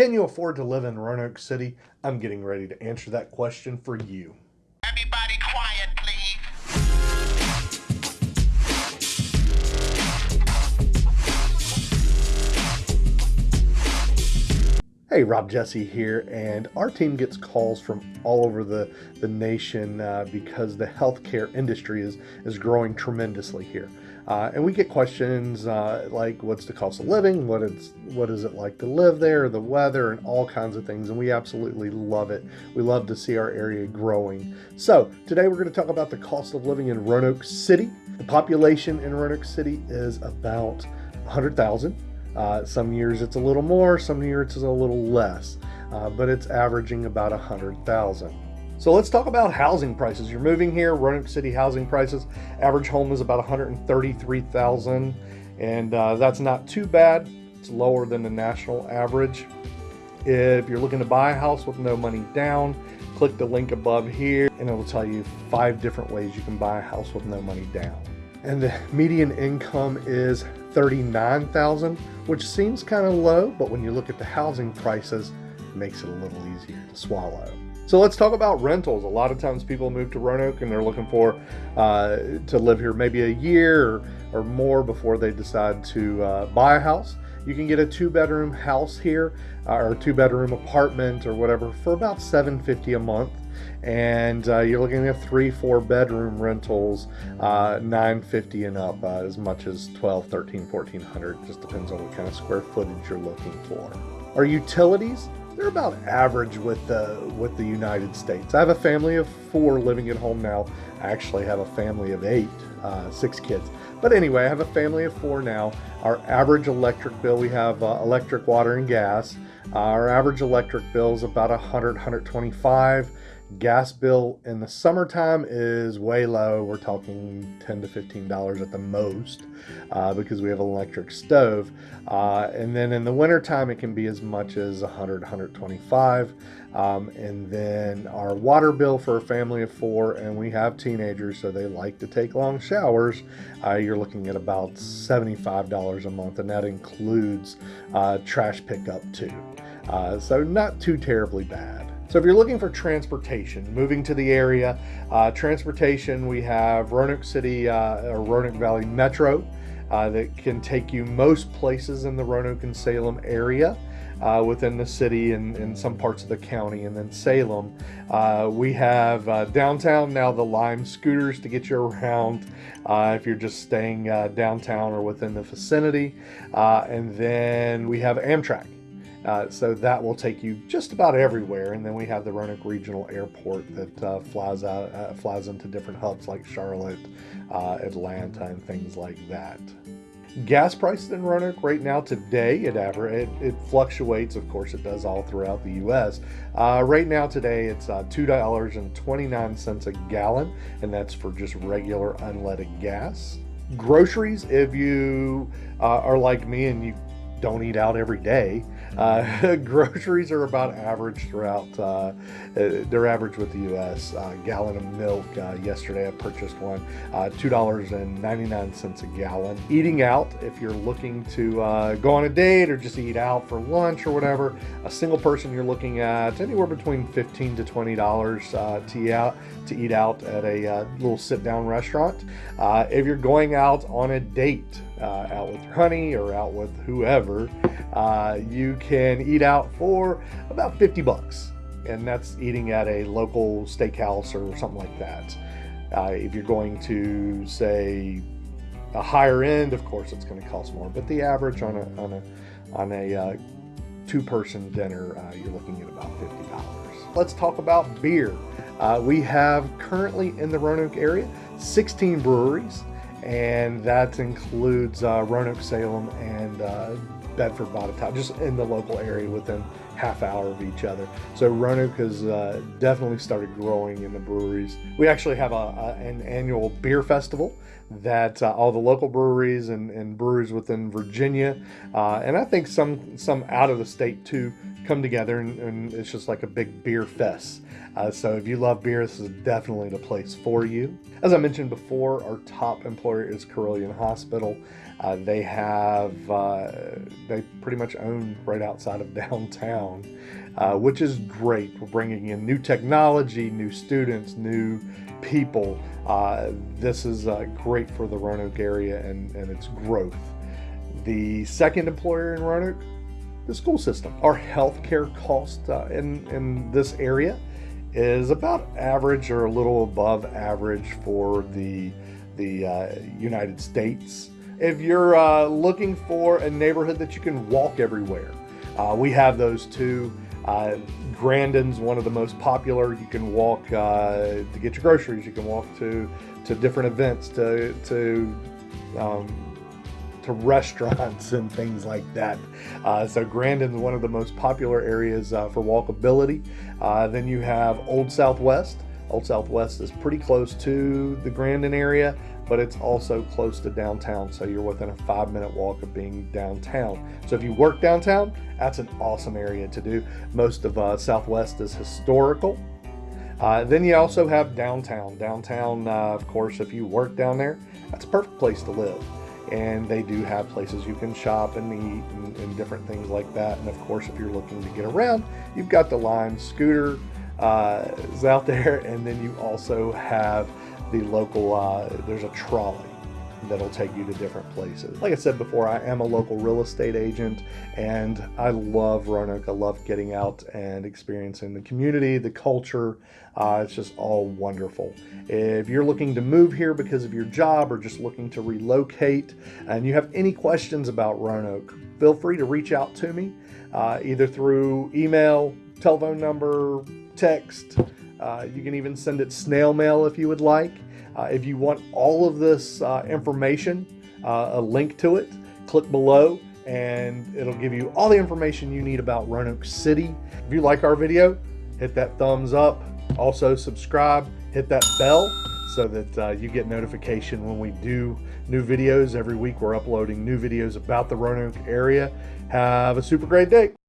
Can you afford to live in Roanoke City? I'm getting ready to answer that question for you. Everybody quiet, please. Hey, Rob Jesse here, and our team gets calls from all over the, the nation uh, because the healthcare industry is, is growing tremendously here. Uh, and we get questions uh, like what's the cost of living, what is what is it like to live there, the weather, and all kinds of things. And we absolutely love it. We love to see our area growing. So today we're going to talk about the cost of living in Roanoke City. The population in Roanoke City is about 100,000. Uh, some years it's a little more, some years it's a little less, uh, but it's averaging about 100,000. So let's talk about housing prices. You're moving here, Roanoke City housing prices. Average home is about 133,000, and uh, that's not too bad. It's lower than the national average. If you're looking to buy a house with no money down, click the link above here, and it'll tell you five different ways you can buy a house with no money down. And the median income is 39,000, which seems kind of low, but when you look at the housing prices, it makes it a little easier to swallow. So let's talk about rentals. A lot of times people move to Roanoke and they're looking for uh, to live here maybe a year or, or more before they decide to uh, buy a house. You can get a two bedroom house here uh, or two bedroom apartment or whatever for about 750 a month and uh, you're looking at three four bedroom rentals uh, 950 and up uh, as much as 12 13 1400 just depends on what kind of square footage you're looking for our utilities they're about average with the with the united states. I have a family of four living at home now. I actually have a family of eight uh, six kids. But anyway i have a family of four now. Our average electric bill we have uh, electric water and gas. Our average electric bill is about 100 125 gas bill in the summertime is way low. We're talking 10 to 15 dollars at the most uh, because we have an electric stove. Uh, and then in the wintertime it can be as much as 100 125 um, and then our water bill for a family of four and we have teenagers so they like to take long showers. Uh, you're looking at about $75 a month and that includes uh, trash pickup too. Uh, so not too terribly bad so if you're looking for transportation, moving to the area, uh, transportation, we have Roanoke City uh, or Roanoke Valley Metro uh, that can take you most places in the Roanoke and Salem area. Uh, within the city and in some parts of the county and then Salem. Uh, we have uh, downtown now the Lime scooters to get you around if you're just staying downtown or within the vicinity. and then we have Amtrak. Uh, so that will take you just about everywhere. And then we have the Roanoke Regional Airport that uh, flies out, uh, flies into different hubs like Charlotte, uh, Atlanta, and things like that. Gas prices in Roanoke right now today, it, aver- it, it fluctuates. Of course, it does all throughout the U.S. Uh, right now today, it's uh, $2.29 a gallon, and that's for just regular unleaded gas. Groceries, if you are like me and you don't eat out every day. Uh, groceries are about average throughout, uh, uh they're average with the U.S. Uh, gallon of milk, uh, yesterday I purchased one, uh, $2.99 a gallon. Eating out, if you're looking to go on a date or just eat out for lunch or whatever, a single person you're looking at anywhere between 15 to $20 to eat out, to eat out at a little sit-down restaurant. if you're going out on a date, uh, out with your honey or out with whoever, uh, you can eat out for about 50 bucks. And that's eating at a local steakhouse or something like that. Uh, if you're going to say a higher end, of course, it's going to cost more. But the average on a on a on a uh, two-person dinner, uh, you're looking at about fifty dollars. Let's talk about beer. Uh, we have currently in the Roanoke area 16 breweries and that includes uh, Roanoke, Salem, and uh, Bedford, Botetourt, just in the local area within half hour of each other. So Roanoke has uh, definitely started growing in the breweries. We actually have a, a an annual beer festival that uh, all the local breweries and, and breweries within Virginia, uh, and I think some some out of the state too, come together and, and it's just like a big beer fest. Uh, so if you love beer, this is definitely the place for you. As I mentioned before, our top employer is Carilion Hospital. Uh, they have, uh, they pretty much own right outside of downtown, uh, which is great. We're bringing in new technology, new students, new people. Uh, this is uh, great for the Roanoke area and, and its growth. The second employer in Roanoke, the school system. Our healthcare cost uh, in, in this area is about average or a little above average for the, the uh, United States. If you're uh, looking for a neighborhood that you can walk everywhere, uh, we have those too. Uh, Grandin's one of the most popular. You can walk uh, to get your groceries. You can walk to to different events, to to um, to restaurants and things like that. Uh, so Grandin's one of the most popular areas uh, for walkability. Uh, then you have Old Southwest. Old Southwest is pretty close to the Grandin area, but it's also close to downtown. So you're within a five minute walk of being downtown. So if you work downtown, that's an awesome area to do. Most of uh, Southwest is historical. Uh, then you also have downtown. Downtown, uh, of course, if you work down there, that's a perfect place to live and they do have places you can shop and eat and, and, different things like that. And of course, if you're looking to get around, you've got the Lime scooter uh, is out there, and then you also have the local. Uh, there's a trolley that'll take you to different places. Like I said before, I am a local real estate agent and I love Roanoke. I love getting out and experiencing the community, the culture. Uh, it's just all wonderful. If you're looking to move here because of your job or just looking to relocate and you have any questions about Roanoke, feel free to reach out to me uh, either through email, telephone number, text. Uh, you can even send it snail mail if you would like. Uh, if you want all of this uh, information, uh, a link to it, click below and it'll give you all the information you need about Roanoke City. If you like our video, hit that thumbs up. Also subscribe, hit that bell so that uh, you get notification when we do new videos. Every week we're uploading new videos about the Roanoke area. Have a super great day.